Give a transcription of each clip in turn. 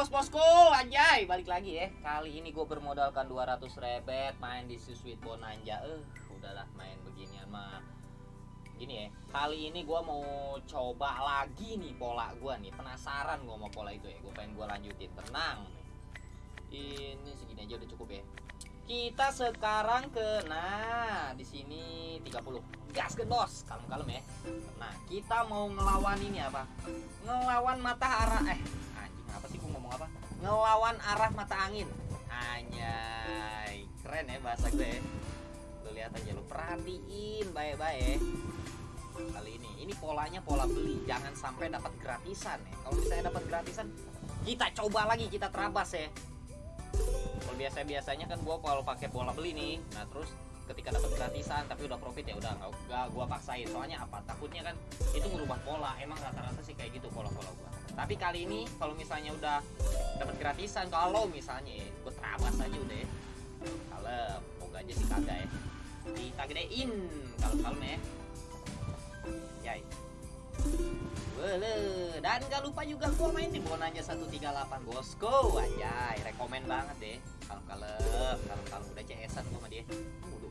bos-bosku Anjay. Balik lagi ya. Kali ini gue bermodalkan 200 rebet Main di Sweet Bonanza Eh udahlah main beginian mah. Gini ya Kali ini gue mau coba lagi nih pola gue nih. Penasaran gue mau pola itu ya. Gue pengen gue lanjutin. Tenang. Ini segini aja udah cukup ya. Kita sekarang ke nah di sini 30 gas ke bos. Kalem-kalem ya. Nah kita mau ngelawan ini apa? Ngelawan mata arah eh anjing apa sih ngelawan arah mata angin. Anjay keren ya bahasa gue ya. lu lihat aja lu perhatiin baik-baik kali ini ini polanya pola beli jangan sampai dapat gratisan ya. Kalau misalnya dapat gratisan kita coba lagi kita terabas ya. Kalau biasa biasanya kan gua kalau pakai pola beli nih nah terus ketika dapat gratisan tapi udah profit ya udah nggak gua paksain. Soalnya apa? Takutnya kan itu merubah pola. Emang rata-rata sih kayak gitu pola-pola gua tapi kali ini kalau misalnya udah dapat gratisan kalau misalnya ya, gua terabas aja udah ya. Kalau moga aja sih kagak ya. Kita gedein kalau kalem ya. Yai. Wele, dan gak lupa juga gua main di Bonanya 138 bosku Anjay, rekomen banget deh. Kalau kalem, kalau kalau udah CS-an gua sama dia. Lu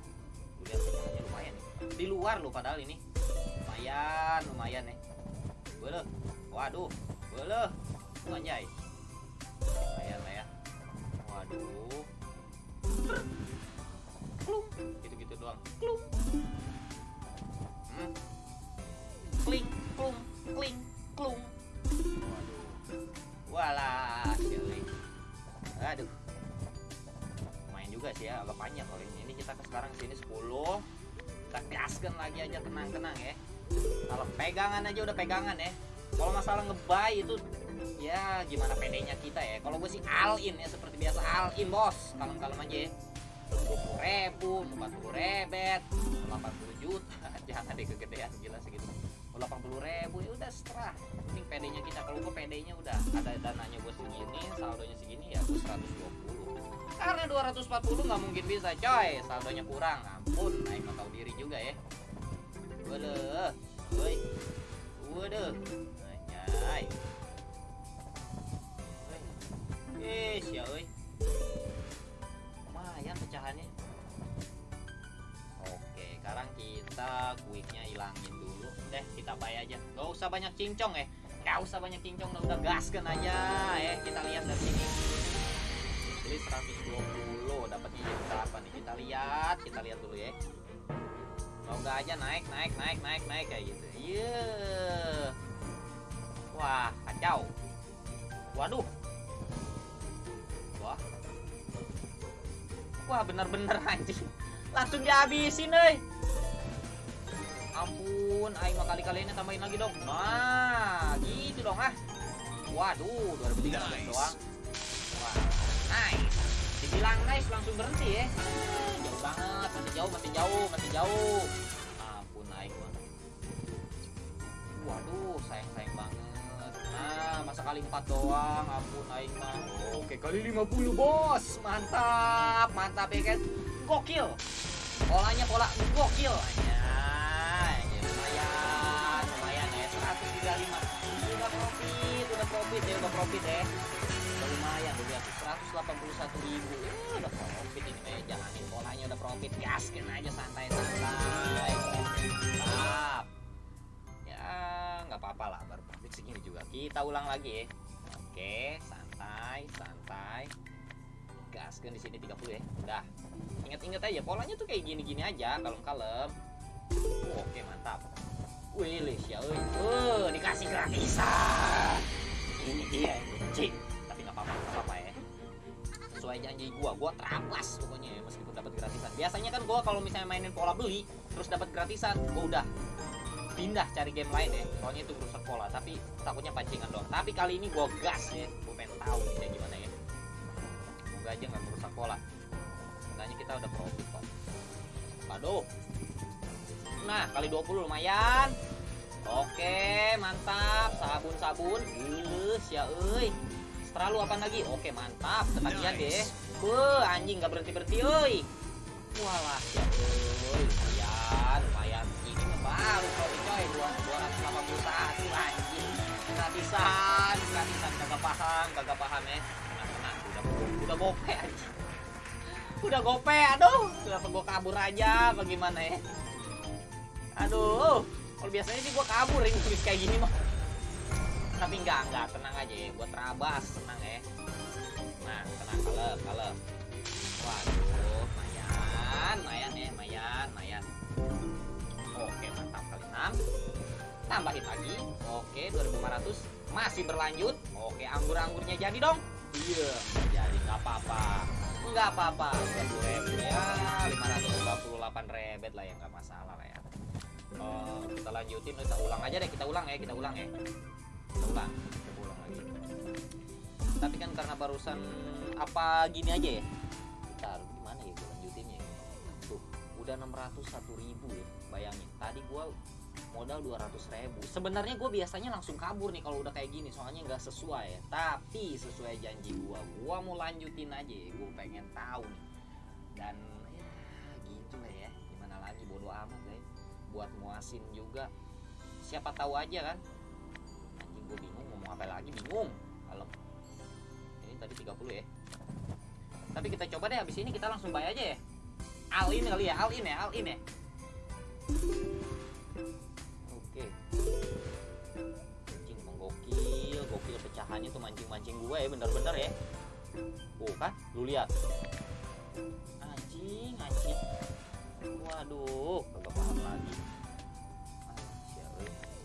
lihat pecahannya lumayan nih. Di luar lu padahal ini. Lumayan, lumayan nih Wele, waduh, wele Anjay Lumayan lah ya. Waduh. Klung, gitu-gitu doang. Klung Hmm? Kling klung kling klung waduh. Walah cuy aduh. Main juga sih ya agak panjang kalau ini. Ini kita ke sekarang sini 10 kita gaskan lagi aja tenang-tenang ya. Kalau pegangan aja udah pegangan ya kalau masalah ngebay itu ya gimana pedenya kita ya. Kalau gue sih all in ya seperti biasa all in bos. Kalem-kalem aja ya. 20 ribu 40 rebet 80 juta. Jangan deh kegedean gila segitu 80 ribu ya udah setelah penting PD-nya kita. Kalau gue PD-nya udah ada dananya gue segini saldonya segini ya gue 120 karena 240 nggak mungkin bisa coy. Saldonya kurang ampun. Naik nggak tahu diri juga ya. Waduh woi. Waduh anjay eh ya oi lumayan pecahannya Oke, sekarang kita quicknya hilangin dulu deh, kita bayar aja. Gak usah banyak cincong ya, gak usah banyak cincong, udah, gaskan aja ya. Kita lihat dari sini. Jadi 120 dapatnya jadi berapa nih? Kita lihat, kita lihat dulu ya. Semoga aja naik, naik, naik, naik, naik kayak gitu. Iya. Wah, Waduh. Wah. Wah, bener-bener anjing. Langsung dihabisin euy. Ampun aing mah kali-kali ini tambahin lagi dong. Nah gitu dong ah. Waduh 2013 nice. doang. Wah nice. Dibilang nice langsung berhenti ya. Jauh banget masih jauh masih jauh masih jauh. Ampun aing mah. Waduh sayang sayang banget kali empat doang ampun aing mah. Oke kali 50 bos. Mantap mantap ya kan? Gokil. Polanya pola gokil. Aja lumayan lumayan ya. 135 udah profit udah profit ya udah profit ya. Lumayan udah lihat 181 ribu. Ya, udah profit ini kayak jalanin polanya udah profit. Gaskin aja santai santai mantap. Ya nggak apa-apa lah baru segini juga kita ulang lagi ya. Oke santai santai. Gaskan di sini 30 ya. Udah. Inget-inget aja polanya tuh kayak gini-gini aja kalem-kalem. Oh, oke mantap. Wih ya uh, dikasih gratisan. Ini dia benci tapi nggak apa-apa nggak apa-apa ya. Sesuai janji gua gua terabas pokoknya ya meskipun dapat gratisan. Biasanya kan gua kalau misalnya mainin pola beli terus dapat gratisan gua udah pindah cari game lain ya. Soalnya itu merusak pola tapi takutnya pancingan doang. Tapi kali ini gua gas ya. Gua pengen tahu kayak gimana ya. Semoga aja nggak merusak pola Seenggaknya kita udah profit kok waduh nah kali 20 lumayan. Oke mantap. Sabun-sabun. Gilus ya euy. Setelah lu apa lagi? Oke mantap. Ketagihan deh. Wah, anjing nggak berhenti berhenti euy walah ya euy. Lumayan lumayan baru profit coy 281 anjing. Gratisan gratisan. Kagak paham kagak paham ya nah, tenang udah udah gope aja udah gope aduh. Kenapa gua kabur aja bagaimana ya aduh kalau biasanya sih gua kabur ini tulis kayak gini mah. Tapi enggak enggak. Tenang aja ya gua terabas tenang ya nah tenang. Kalem kalem tambahin lagi. Oke 2500 masih berlanjut. Oke anggur-anggurnya jadi dong. Iya. Jadi nggak apa-apa. Nggak apa-apa. 20 ribu ya 528 rebet lah ya nggak masalah lah ya. Oh, kita lanjutin. Kita ulang aja deh. Kita ulang ya kita ulang ya. Kita ulang kita ulang lagi. Tapi kan karena barusan apa gini aja ya? Bentar gimana ya gue lanjutinnya ya? tuh udah 601 ribu ya bayangin. Tadi gua modal 200 ribu. Sebenarnya gue biasanya langsung kabur nih kalau udah kayak gini soalnya nggak sesuai ya. Tapi sesuai janji gua gua mau lanjutin aja ya gue pengen tahu nih. Dan ya gitu lah ya. Gimana lagi bodo amat lah ya. Buat muasin juga. Siapa tahu aja kan. Anjing gue bingung ngomong apa lagi bingung. Kalau ini tadi 30 ya. Tapi kita coba deh habis ini kita langsung bayar aja ya. All in kali ya all in ya all in ya gue ya bener-bener ya. Oh kan lu lihat. Anjing anjing. Waduh kagak paham lagi. Siapa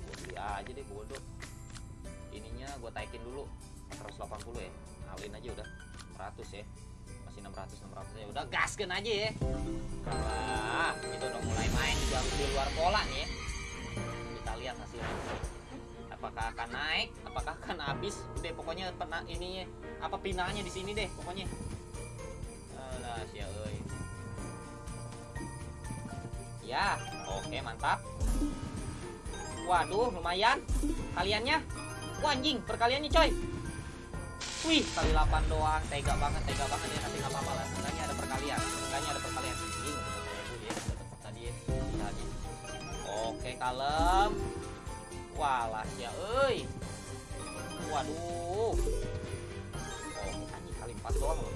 gue beli aja deh bodoh. Ininya gue taikin dulu 480 ya. Alin aja udah 100 ya. Masih 600 600 ya. Udah gaskan aja ya. Wah, kita udah mulai main juga di luar pola nih. Ya. Kita lihat hasilnya. Apakah akan naik? Apakah akan habis? Udah pokoknya pernah ini apa pinanya di sini deh pokoknya. Alah, sia euy. Ya, oke mantap. Waduh, lumayan. Kaliannya. Wah, anjing, perkaliannya coy. Wih, kali 8 doang, tega banget, tega banget ya, tapi nggak apa-apa lah. Seenggaknya ada perkalian, seenggaknya ada perkalian. Anjing, tadi ya, tadi. Oke, kalem. Walah ya, euy. Waduh. Oh, anjing kali 4 doang loh.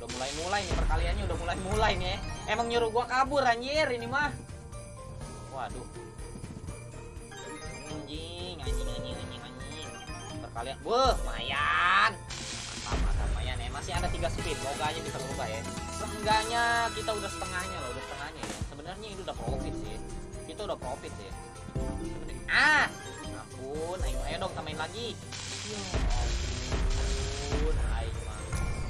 Udah mulai-mulai nih perkaliannya, udah mulai-mulai nih. ya. Emang nyuruh gua kabur anjir ini mah. Waduh. Anjing, anjing, anjing, anjing, anjing. Perkalian, mantap, lumayan ya. Masih ada tiga spin, moga aja bisa berubah ya. Seenggaknya kita udah setengahnya loh, udah setengahnya ya. Sebenarnya ini udah profit sih. Kita udah profit sih. Ah, ampun, ayo, ayo dong tambahin lagi. Ampun, ayo mah.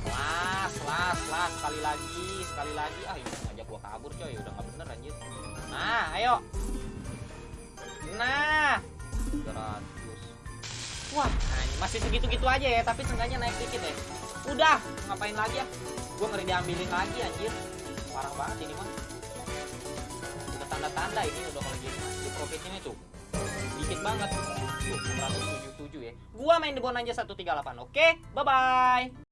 Las, las, las, sekali lagi, sekali lagi. Ah, ini ngajak gua kabur coy, udah nggak bener anjir. Nah, ayo. Nah, 300. Wah, anjing, masih segitu-gitu aja ya, tapi seenggaknya naik dikit ya. Udah, ngapain lagi ya? Gua ngeri diambilin lagi anjir. Parah banget ini mah. Tanda-tanda ini udah kalau mah. Di profitnya itu dikit banget. Tuh, 177 ya. Gua main di Bonanja 138. Oke, bye-bye.